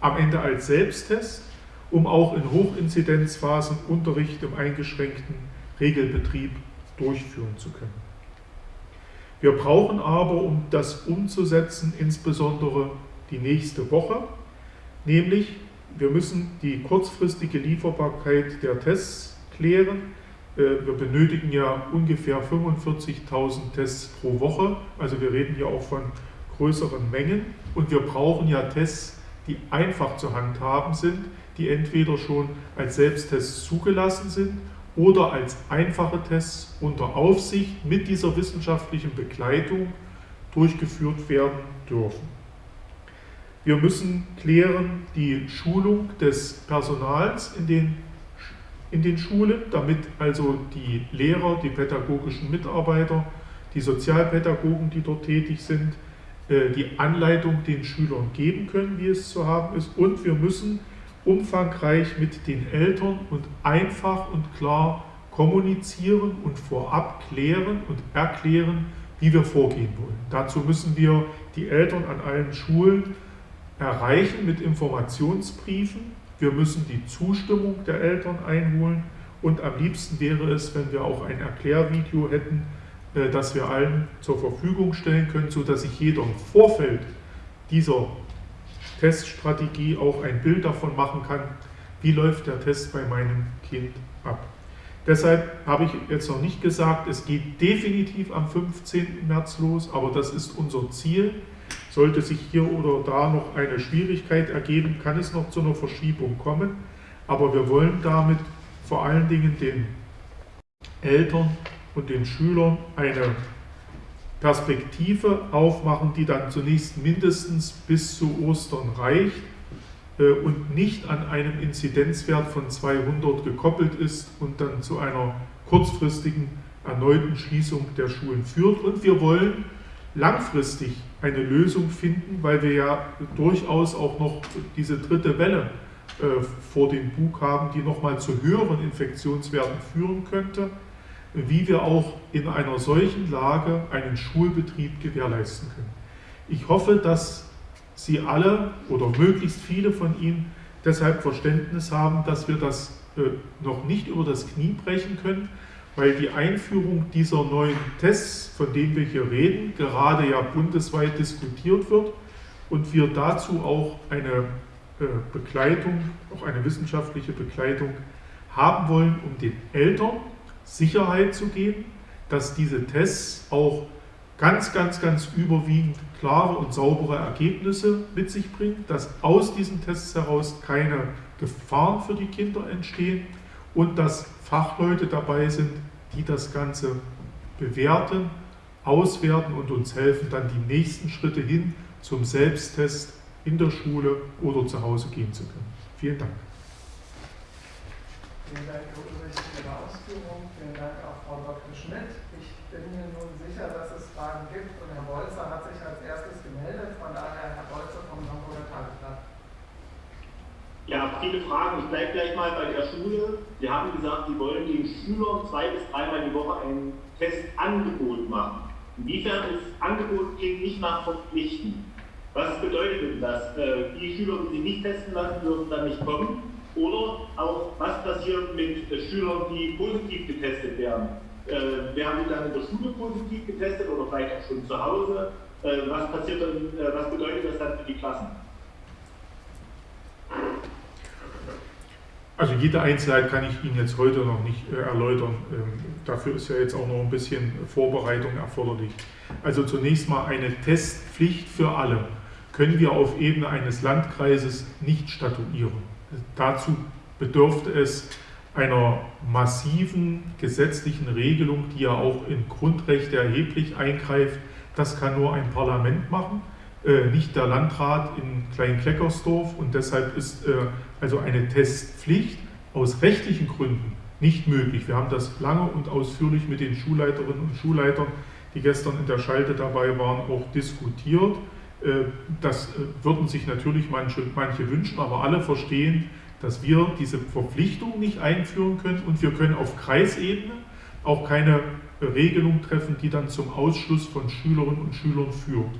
am Ende als Selbsttest, um auch in Hochinzidenzphasen Unterricht im eingeschränkten Regelbetrieb durchführen zu können. Wir brauchen aber, um das umzusetzen, insbesondere die nächste Woche, nämlich wir müssen die kurzfristige Lieferbarkeit der Tests klären. Äh, wir benötigen ja ungefähr 45.000 Tests pro Woche, also wir reden hier auch von größeren Mengen und wir brauchen ja Tests, die einfach zu handhaben sind, die entweder schon als Selbsttests zugelassen sind oder als einfache Tests unter Aufsicht mit dieser wissenschaftlichen Begleitung durchgeführt werden dürfen. Wir müssen klären die Schulung des Personals in den, in den Schulen, damit also die Lehrer, die pädagogischen Mitarbeiter, die Sozialpädagogen, die dort tätig sind, äh, die Anleitung den Schülern geben können, wie es zu haben ist. Und wir müssen umfangreich mit den Eltern und einfach und klar kommunizieren und vorab klären und erklären, wie wir vorgehen wollen. Dazu müssen wir die Eltern an allen Schulen erreichen mit Informationsbriefen. Wir müssen die Zustimmung der Eltern einholen und am liebsten wäre es, wenn wir auch ein Erklärvideo hätten, äh, das wir allen zur Verfügung stellen können, sodass sich jeder im Vorfeld dieser Teststrategie auch ein Bild davon machen kann, wie läuft der Test bei meinem Kind ab. Deshalb habe ich jetzt noch nicht gesagt, es geht definitiv am 15. März los, aber das ist unser Ziel. Sollte sich hier oder da noch eine Schwierigkeit ergeben, kann es noch zu einer Verschiebung kommen. Aber wir wollen damit vor allen Dingen den Eltern und den Schülern eine Perspektive aufmachen, die dann zunächst mindestens bis zu Ostern reicht äh, und nicht an einem Inzidenzwert von 200 gekoppelt ist und dann zu einer kurzfristigen erneuten Schließung der Schulen führt. Und wir wollen langfristig eine Lösung finden, weil wir ja durchaus auch noch diese dritte Welle äh, vor dem Bug haben, die nochmal zu höheren Infektionswerten führen könnte, wie wir auch in einer solchen Lage einen Schulbetrieb gewährleisten können. Ich hoffe, dass Sie alle oder möglichst viele von Ihnen deshalb Verständnis haben, dass wir das äh, noch nicht über das Knie brechen können, weil die Einführung dieser neuen Tests, von denen wir hier reden, gerade ja bundesweit diskutiert wird und wir dazu auch eine äh, Begleitung, auch eine wissenschaftliche Begleitung haben wollen, um den Eltern Sicherheit zu geben, dass diese Tests auch ganz, ganz, ganz überwiegend klare und saubere Ergebnisse mit sich bringen, dass aus diesen Tests heraus keine Gefahren für die Kinder entstehen und dass Fachleute dabei sind, die das Ganze bewerten, auswerten und uns helfen, dann die nächsten Schritte hin zum Selbsttest in der Schule oder zu Hause gehen zu können. Vielen Dank. Vielen Dank, Herr Ulrich, für Ihre Ausführungen. Vielen Dank auch Frau Dr. Schmidt. Ich bin mir nun sicher, dass es Fragen gibt und Herr Bolzer hat sich als erstes gemeldet. Von daher Herr Bolzer vom Hamburger Tageblatt. Ja, viele Fragen. Ich bleibe gleich mal bei der Schule. Sie haben gesagt, Sie wollen den Schülern zwei bis dreimal die Woche ein Testangebot machen. Inwiefern ist Angebot klingt nicht nach verpflichten? Was bedeutet denn das? Äh, die Schüler, die sich nicht testen lassen, dürfen dann nicht kommen? Oder auch, was passiert mit äh, Schülern, die positiv getestet werden? Äh, werden die dann in der Schule positiv getestet oder vielleicht auch schon zu Hause? was passiert dann, was bedeutet das dann für die Klassen? Also jede Einzelheit kann ich Ihnen jetzt heute noch nicht äh, erläutern. Ähm, dafür ist ja jetzt auch noch ein bisschen Vorbereitung erforderlich. Also zunächst mal eine Testpflicht für alle können wir auf Ebene eines Landkreises nicht statuieren. Dazu bedürfte es einer massiven gesetzlichen Regelung, die ja auch in Grundrechte erheblich eingreift. Das kann nur ein Parlament machen, äh, nicht der Landrat in Klein-Kleckersdorf. Und deshalb ist äh, also eine Testpflicht aus rechtlichen Gründen nicht möglich. Wir haben das lange und ausführlich mit den Schulleiterinnen und Schulleitern, die gestern in der Schalte dabei waren, auch diskutiert. Äh, das äh, würden sich natürlich manche, manche wünschen, aber alle verstehen, dass wir diese Verpflichtung nicht einführen können und wir können auf Kreisebene auch keine Regelung treffen, die dann zum Ausschluss von Schülerinnen und Schülern führt.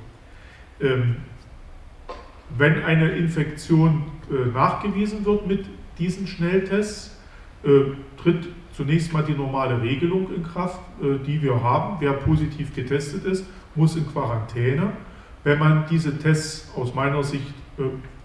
Wenn eine Infektion äh, nachgewiesen wird mit diesen Schnelltests, tritt zunächst mal die normale Regelung in Kraft, die wir haben. Wer positiv getestet ist, muss in Quarantäne. Wenn man diese Tests aus meiner Sicht äh,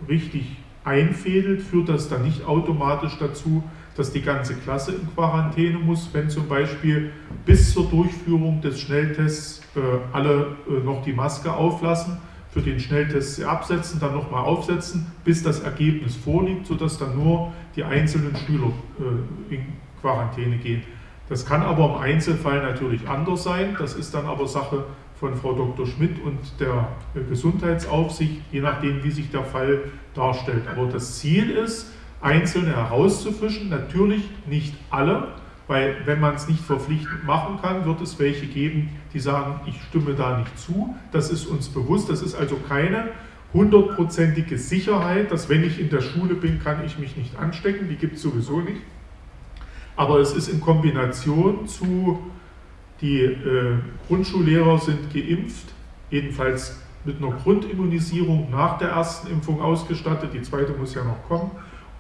richtig einfädelt, führt das dann nicht automatisch dazu, dass die ganze Klasse in Quarantäne muss, wenn zum Beispiel bis zur Durchführung des Schnelltests äh, alle äh, noch die Maske auflassen, für den Schnelltest absetzen, dann nochmal aufsetzen, bis das Ergebnis vorliegt, sodass dann nur die einzelnen Schüler äh, in Quarantäne gehen. Das kann aber im Einzelfall natürlich anders sein, das ist dann aber Sache von Frau Dr. Schmidt und der Gesundheitsaufsicht, je nachdem, wie sich der Fall darstellt. Aber das Ziel ist, Einzelne herauszufischen, natürlich nicht alle, weil wenn man es nicht verpflichtend machen kann, wird es welche geben, die sagen, ich stimme da nicht zu. Das ist uns bewusst, das ist also keine hundertprozentige Sicherheit, dass wenn ich in der Schule bin, kann ich mich nicht anstecken, die gibt es sowieso nicht. Aber es ist in Kombination zu die äh, Grundschullehrer sind geimpft, jedenfalls mit einer Grundimmunisierung nach der ersten Impfung ausgestattet. Die zweite muss ja noch kommen.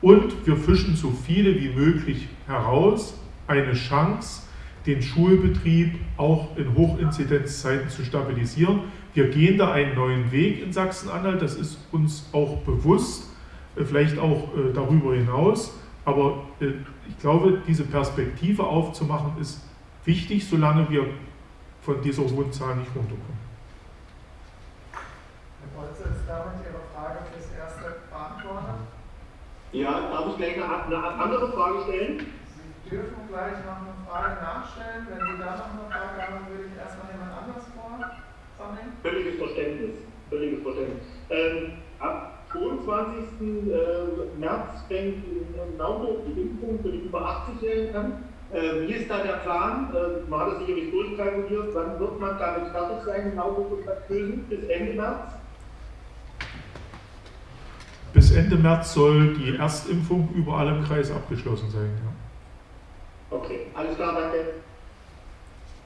Und wir fischen so viele wie möglich heraus. Eine Chance, den Schulbetrieb auch in Hochinzidenzzeiten zu stabilisieren. Wir gehen da einen neuen Weg in Sachsen-Anhalt, das ist uns auch bewusst, äh, vielleicht auch äh, darüber hinaus. Aber äh, ich glaube, diese Perspektive aufzumachen, ist wichtig, solange wir von dieser hohen Zahl nicht runterkommen. Herr Bolze, ist damit Ihre Frage fürs Erste beantwortet? Ja, darf ich gleich eine, eine andere Frage stellen? Dürfen gleich noch eine Frage nachstellen. Wenn Sie da noch eine Frage haben, würde ich erstmal jemand anders vorsammeln. Völliges Verständnis. Völliges Verständnis. Ähm, ab 22. Äh, März fängt in Naumburg die Impfung für die über 80-Jährigen an. Äh, wie ist da der Plan? Äh, man hat es sicherlich durchkalkuliert. Wann wird man damit fertig sein, genau wo Kösen? Bis Ende März? Bis Ende März soll die Erstimpfung überall im Kreis abgeschlossen sein. Ja. Okay, alles klar, danke.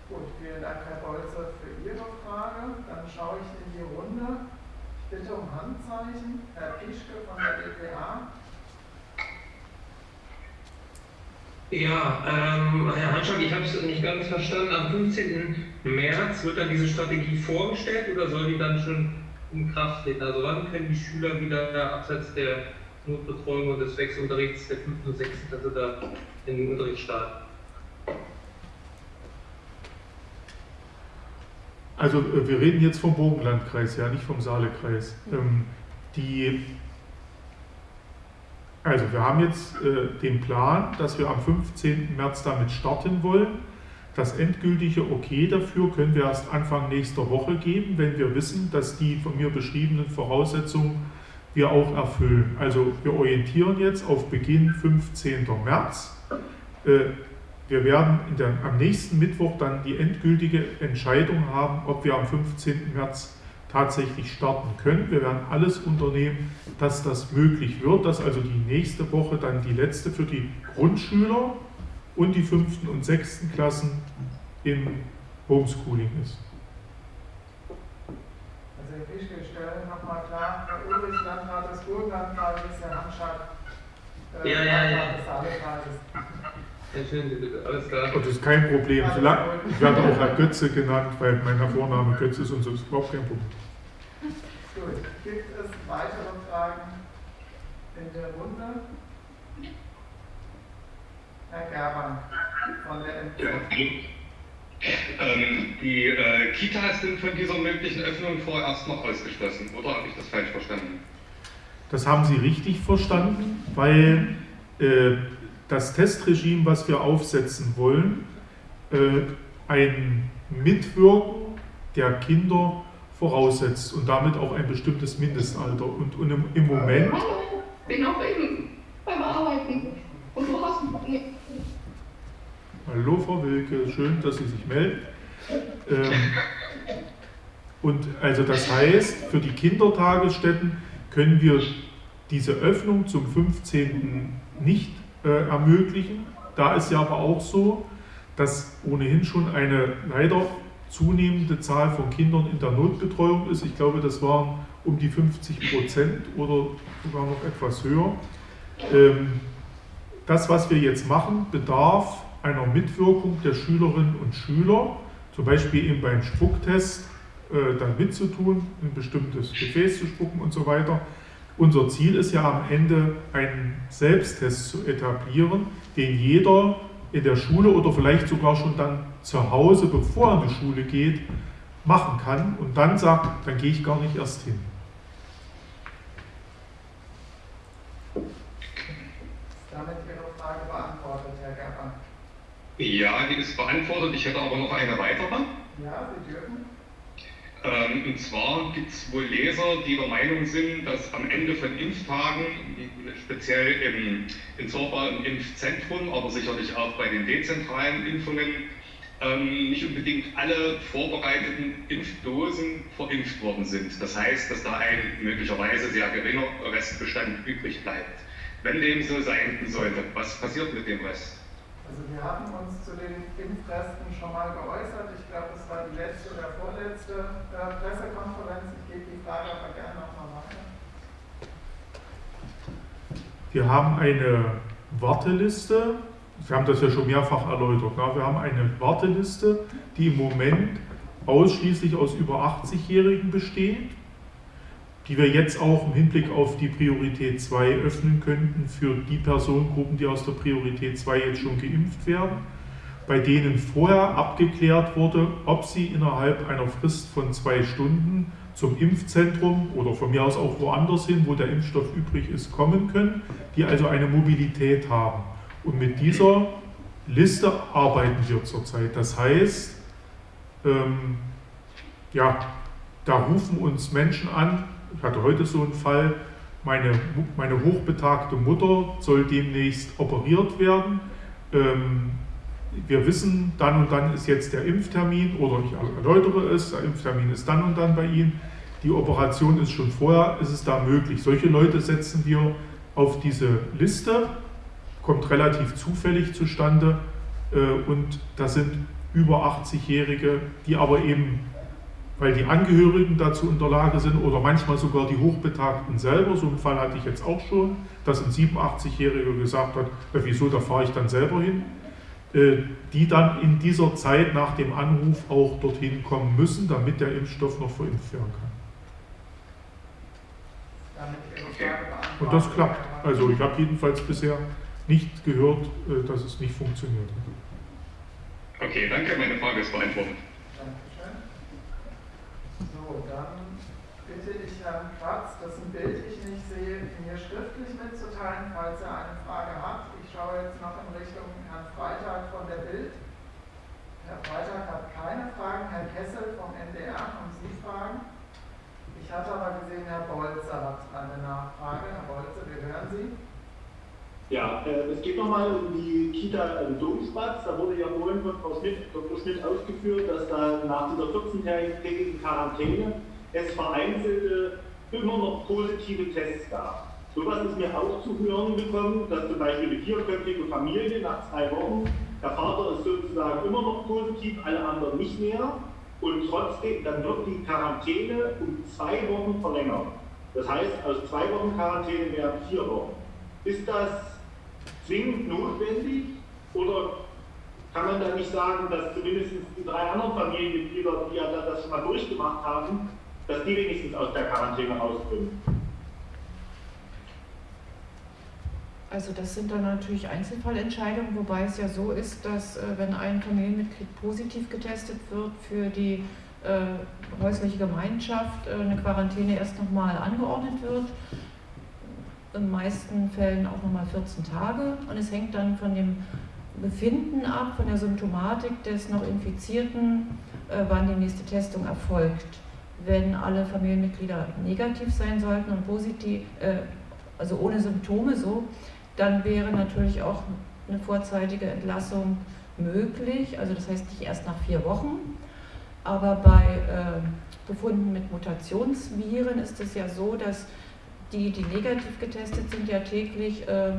Gut, vielen Dank, Herr Bolzer, für Ihre Frage. Dann schaue ich in die Runde. Ich bitte um Handzeichen. Herr Pischke von der DPA. Ja, ähm, Herr Hanschak, ich habe es nicht ganz verstanden. Am 15. März wird dann diese Strategie vorgestellt oder soll die dann schon in Kraft treten? Also wann können die Schüler wieder abseits der Notbetreuung und des Wechselunterrichts der 5. und 6. also da in den Unterricht starten? Also äh, wir reden jetzt vom Burgenlandkreis, ja, nicht vom Saalekreis. Ähm, die also wir haben jetzt äh, den Plan, dass wir am 15. März damit starten wollen. Das endgültige Okay dafür können wir erst Anfang nächster Woche geben, wenn wir wissen, dass die von mir beschriebenen Voraussetzungen wir auch erfüllen. Also wir orientieren jetzt auf Beginn 15. März. Äh, wir werden der, am nächsten Mittwoch dann die endgültige Entscheidung haben, ob wir am 15. März tatsächlich starten können. Wir werden alles unternehmen, dass das möglich wird, dass also die nächste Woche dann die letzte für die Grundschüler und die fünften und sechsten Klassen im Homeschooling ist. Also Herr Fischke, ich stelle nochmal klar, Herr Ulrich, Landrat des Burgenlandkreises, Herr Hanschak, äh, Ja, ja, ja. Landrat des Saalekreises. Entschuldigen Sie bitte, alles klar. Und das ist kein Problem. Solange, ich werde auch Herr Götze genannt, weil mein Vorname Götze ist und so ist überhaupt kein Problem. Gut, gibt es weitere Fragen in der Runde? Herr Gerber von der MZ. Ähm, die äh, Kitas sind von dieser möglichen Öffnung vorerst noch ausgeschlossen, oder habe ich das falsch verstanden? Das haben Sie richtig verstanden, weil äh, das Testregime, was wir aufsetzen wollen, äh, ein Mitwirken der Kinder voraussetzt und damit auch ein bestimmtes Mindestalter. Und, und im, im Moment, Hallo, bin auch eben beim Arbeiten. Und du hast nee, hallo Frau Wilke, schön, dass Sie sich melden. Ähm, und also das heißt, für die Kindertagesstätten können wir diese Öffnung zum 15. nicht äh, ermöglichen. Da ist ja aber auch so, dass ohnehin schon eine leider zunehmende Zahl von Kindern in der Notbetreuung ist. Ich glaube, das waren um die 50 Prozent oder sogar noch etwas höher. Ähm, das, was wir jetzt machen, bedarf einer Mitwirkung der Schülerinnen und Schüler, zum Beispiel eben beim Spucktest äh, dann mitzutun, ein bestimmtes Gefäß zu spucken und so weiter. Unser Ziel ist ja am Ende einen Selbsttest zu etablieren, den jeder in der Schule oder vielleicht sogar schon dann zu Hause, bevor er in die Schule geht, machen kann und dann sagt, dann gehe ich gar nicht erst hin. Ist damit Ihre Frage beantwortet, Herr Gerber? Ja, die ist beantwortet. Ich hätte aber noch eine weitere. Ja, Sie dürfen. Ähm, und zwar gibt es wohl Leser, die der Meinung sind, dass am Ende von Impftagen, speziell im, in Zorba im Impfzentrum, aber sicherlich auch bei den dezentralen Impfungen, ähm, nicht unbedingt alle vorbereiteten Impfdosen verimpft worden sind. Das heißt, dass da ein möglicherweise sehr geringer Restbestand übrig bleibt. Wenn dem so sein sollte, was passiert mit dem Rest? Also wir hatten uns zu den Impfresten schon mal geäußert. Ich glaube, es war die letzte oder vorletzte äh, Pressekonferenz. Ich gebe die Frage aber gerne nochmal weiter. Wir haben eine Warteliste, wir haben das ja schon mehrfach erläutert, ne? wir haben eine Warteliste, die im Moment ausschließlich aus über 80-Jährigen besteht, die wir jetzt auch im Hinblick auf die Priorität 2 öffnen könnten für die Personengruppen, die aus der Priorität 2 jetzt schon geimpft werden, bei denen vorher abgeklärt wurde, ob sie innerhalb einer Frist von zwei Stunden zum Impfzentrum oder von mir aus auch woanders hin, wo der Impfstoff übrig ist, kommen können, die also eine Mobilität haben. Und mit dieser Liste arbeiten wir zurzeit. Das heißt, ähm, ja, da rufen uns Menschen an. Ich hatte heute so einen Fall, meine, meine hochbetagte Mutter soll demnächst operiert werden. Ähm, wir wissen, dann und dann ist jetzt der Impftermin oder ich erläutere es, der Impftermin ist dann und dann bei Ihnen. Die Operation ist schon vorher, ist es da möglich. Solche Leute setzen wir auf diese Liste, kommt relativ zufällig zustande äh, und das sind über 80-Jährige, die aber eben, weil die Angehörigen dazu in der Lage sind oder manchmal sogar die Hochbetagten selber, so einen Fall hatte ich jetzt auch schon, dass ein 87-Jähriger gesagt hat, "Ja, wieso, da fahre ich dann selber hin äh, die dann in dieser Zeit nach dem Anruf auch dorthin kommen müssen, damit der Impfstoff noch verimpft werden kann. Und das klappt. Also ich habe jedenfalls bisher nicht gehört, äh, dass es nicht funktioniert. Okay, danke, meine Frage ist beantwortet. So, dann bitte ich Herrn Kratz, dessen Bild ich nicht sehe, mir schriftlich mitzuteilen, falls er eine Frage hat. Ich schaue jetzt noch in Richtung Herrn Freitag von der Bild. Herr Freitag hat keine Fragen. Herr Kessel vom NDR, haben Sie Fragen? Ich hatte aber gesehen, Herr Bolzer hat eine Nachfrage. Herr Bolzer, wir hören Sie. Ja, äh, es geht nochmal um die Kita am Domsplatz. Da wurde ja vorhin von Frau Schmidt, Dr. Schmidt ausgeführt, dass da nach dieser 14-tägigen Quarantäne es vereinzelte immer noch positive Tests gab. Sowas ist mir auch zu hören gekommen, dass zum Beispiel eine vierköpfige Familie nach zwei Wochen, der Vater ist sozusagen immer noch positiv, alle anderen nicht mehr und trotzdem, dann wird die Quarantäne um zwei Wochen verlängert. Das heißt, aus zwei Wochen Quarantäne werden vier Wochen. Ist das zwingend notwendig oder kann man da nicht sagen, dass zumindest die drei anderen Familienmitglieder, die ja das schon mal durchgemacht haben, dass die wenigstens aus der Quarantäne rauskommen? Also das sind dann natürlich Einzelfallentscheidungen, wobei es ja so ist, dass äh, wenn ein Familienmitglied positiv getestet wird für die äh, häusliche Gemeinschaft, äh, eine Quarantäne erst nochmal angeordnet wird. In meisten Fällen auch nochmal 14 Tage. Und es hängt dann von dem Befinden ab, von der Symptomatik des noch Infizierten, äh, wann die nächste Testung erfolgt. Wenn alle Familienmitglieder negativ sein sollten und positiv, äh, also ohne Symptome so, dann wäre natürlich auch eine vorzeitige Entlassung möglich. Also das heißt nicht erst nach vier Wochen. Aber bei äh, Befunden mit Mutationsviren ist es ja so, dass die, die negativ getestet sind, ja täglich äh,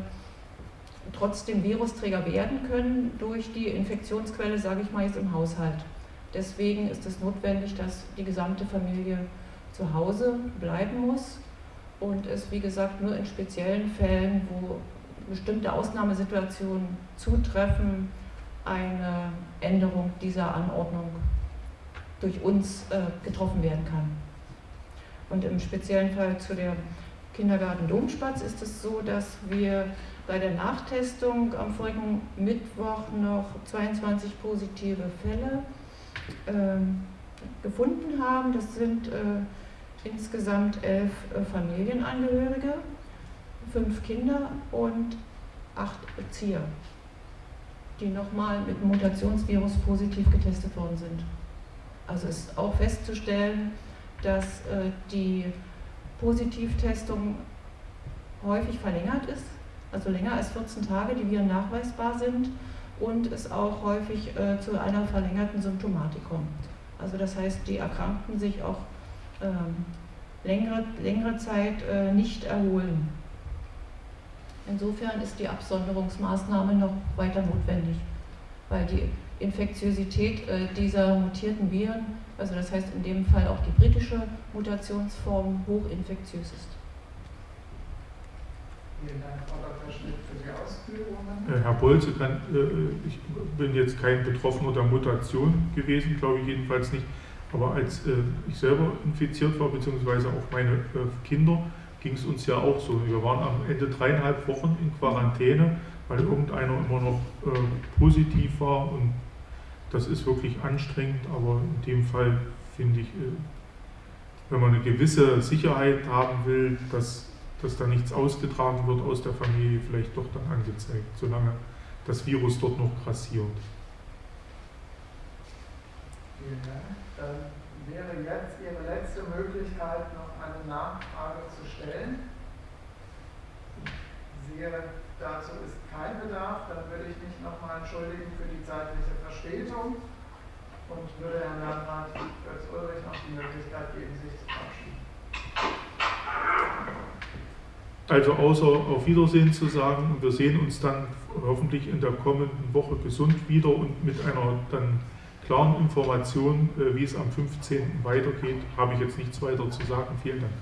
trotzdem Virusträger werden können durch die Infektionsquelle, sage ich mal jetzt im Haushalt. Deswegen ist es notwendig, dass die gesamte Familie zu Hause bleiben muss und es, wie gesagt, nur in speziellen Fällen, wo bestimmte Ausnahmesituationen zutreffen, eine Änderung dieser Anordnung durch uns äh, getroffen werden kann. Und im speziellen Fall zu der Kindergarten Domspatz ist es so, dass wir bei der Nachtestung am vorigen Mittwoch noch 22 positive Fälle äh, gefunden haben. Das sind äh, insgesamt elf äh, Familienangehörige fünf Kinder und acht Erzieher, die nochmal mit Mutationsvirus positiv getestet worden sind. Also ist auch festzustellen, dass äh, die Positivtestung häufig verlängert ist, also länger als 14 Tage, die Viren nachweisbar sind und es auch häufig äh, zu einer verlängerten Symptomatik kommt. Also das heißt, die Erkrankten sich auch ähm, längere, längere Zeit äh, nicht erholen. Insofern ist die Absonderungsmaßnahme noch weiter notwendig, weil die Infektiosität äh, dieser mutierten Viren, also das heißt in dem Fall auch die britische Mutationsform, hochinfektiös ist. Vielen Dank, Frau Dr. Schmidt, für die Ausführungen. Äh, Herr Bolze, kann, äh, ich bin jetzt kein Betroffener der Mutation gewesen, glaube ich jedenfalls nicht, aber als ich selber infiziert war, beziehungsweise auch meine Kinder, ging es uns ja auch so. Wir waren am Ende dreieinhalb Wochen in Quarantäne, weil irgendeiner immer noch äh, positiv war und das ist wirklich anstrengend, aber in dem Fall finde ich, äh, wenn man eine gewisse Sicherheit haben will, dass, dass da nichts ausgetragen wird aus der Familie, vielleicht doch dann angezeigt, solange das Virus dort noch grassiert. Vielen Dank. Dann wäre jetzt Ihre letzte Möglichkeit, noch eine Nachfrage zu stellen. Ich sehe, dazu ist kein Bedarf. Dann würde ich mich nochmal entschuldigen für die zeitliche Verspätung und würde Herrn Landrat Götz-Ulrich noch die Möglichkeit geben, sich zu verabschieden. Also außer auf Wiedersehen zu sagen, wir sehen uns dann hoffentlich in der kommenden Woche gesund wieder und mit einer dann klaren Informationen, äh, wie es am 15. weitergeht, habe ich jetzt nichts weiter zu sagen. Vielen Dank.